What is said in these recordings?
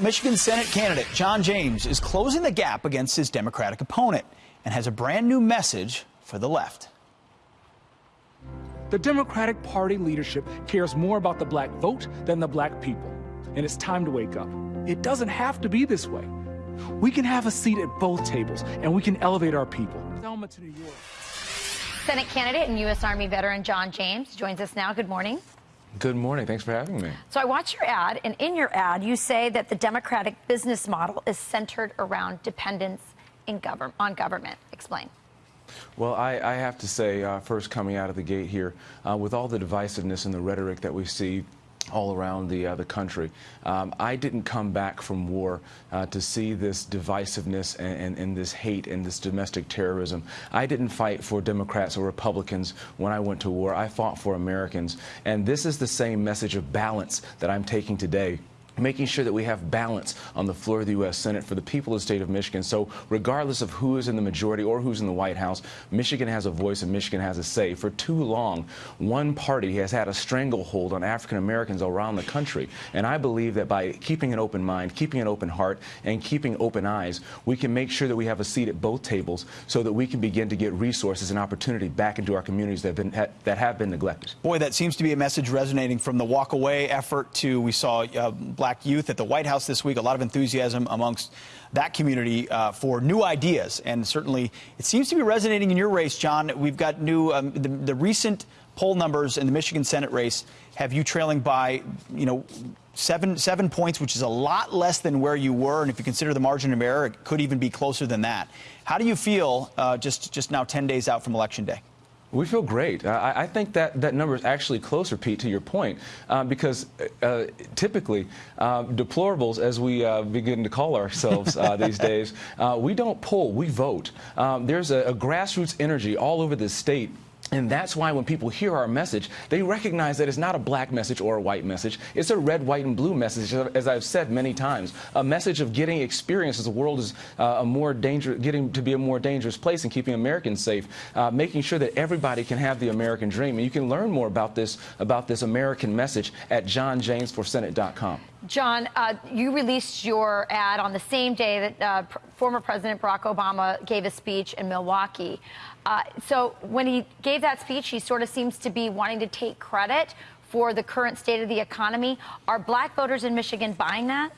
Michigan Senate candidate John James is closing the gap against his Democratic opponent and has a brand new message for the left. The Democratic Party leadership cares more about the black vote than the black people. And it's time to wake up. It doesn't have to be this way. We can have a seat at both tables and we can elevate our people. Selma to New York. Senate candidate and U.S. Army veteran John James joins us now. Good morning. Good morning. Thanks for having me. So I watched your ad, and in your ad, you say that the Democratic business model is centered around dependence in govern on government. Explain. Well, I, I have to say, uh, first coming out of the gate here, uh, with all the divisiveness and the rhetoric that we see all around the, uh, the country. Um, I didn't come back from war uh, to see this divisiveness and, and, and, this hate and this domestic terrorism. I didn't fight for Democrats or Republicans when I went to war. I fought for Americans. And this is the same message of balance that I'm taking today making sure that we have balance on the floor of the U.S. Senate for the people of the state of Michigan. So regardless of who is in the majority or who's in the White House, Michigan has a voice and Michigan has a say. For too long, one party has had a stranglehold on African Americans around the country. And I believe that by keeping an open mind, keeping an open heart, and keeping open eyes, we can make sure that we have a seat at both tables so that we can begin to get resources and opportunity back into our communities that have been, that have been neglected. Boy, that seems to be a message resonating from the walk away effort to we saw uh, black black youth at the White House this week. A lot of enthusiasm amongst that community uh, for new ideas. And certainly it seems to be resonating in your race, John. We've got new, um, the, the recent poll numbers in the Michigan Senate race have you trailing by, you know, seven seven points, which is a lot less than where you were. And if you consider the margin of error, it could even be closer than that. How do you feel uh, just just now 10 days out from Election Day? We feel great. I, I, think that, that number is actually closer, Pete, to your point, uh, because uh, typically uh, deplorables, as we uh, begin to call ourselves uh, these days, uh, we don't poll, we vote. Um, there's a, a grassroots energy all over the state and that's why when people hear our message, they recognize that it's not a black message or a white message. It's a red, white, and blue message, as I've said many times. A message of getting experience as the world is uh, a more dangerous, getting to be a more dangerous place and keeping Americans safe, uh, making sure that everybody can have the American dream. And you can learn more about this, about this American message at johnjamesforsenate.com. John, uh, you released your ad on the same day that uh, former President Barack Obama gave a speech in Milwaukee. Uh, so when he gave that speech, he sort of seems to be wanting to take credit for the current state of the economy. Are black voters in Michigan buying that?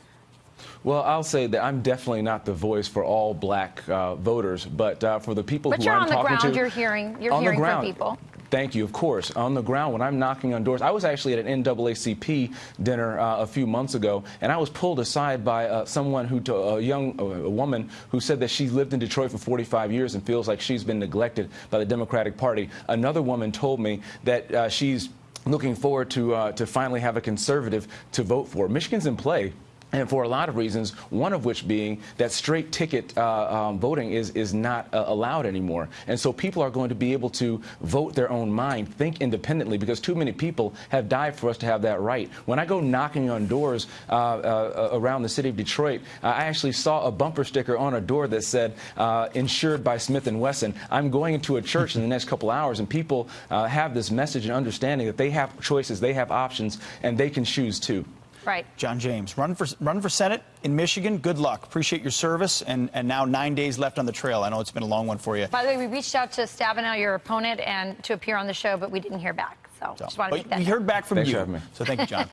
Well, I'll say that I'm definitely not the voice for all black uh, voters, but uh, for the people but who I'm talking to, But you're on the ground. You're hearing. You're hearing from people. Thank you. Of course, on the ground when I'm knocking on doors. I was actually at an NAACP dinner uh, a few months ago, and I was pulled aside by uh, someone who, a young a woman, who said that she lived in Detroit for 45 years and feels like she's been neglected by the Democratic Party. Another woman told me that uh, she's looking forward to uh, to finally have a conservative to vote for. Michigan's in play and for a lot of reasons, one of which being that straight ticket uh, um, voting is, is not uh, allowed anymore. And so people are going to be able to vote their own mind, think independently, because too many people have died for us to have that right. When I go knocking on doors uh, uh around the city of Detroit, I actually saw a bumper sticker on a door that said, uh, insured by Smith & Wesson. I'm going into a church in the next couple hours, and people uh, have this message and understanding that they have choices, they have options, and they can choose too. Right. John James, run for run for Senate in Michigan. Good luck. Appreciate your service, and and now nine days left on the trail. I know it's been a long one for you. By the way, we reached out to Stabenow, your opponent, and to appear on the show, but we didn't hear back. So, so just wanted to make that. We heard back from Thanks you. So thank you, John.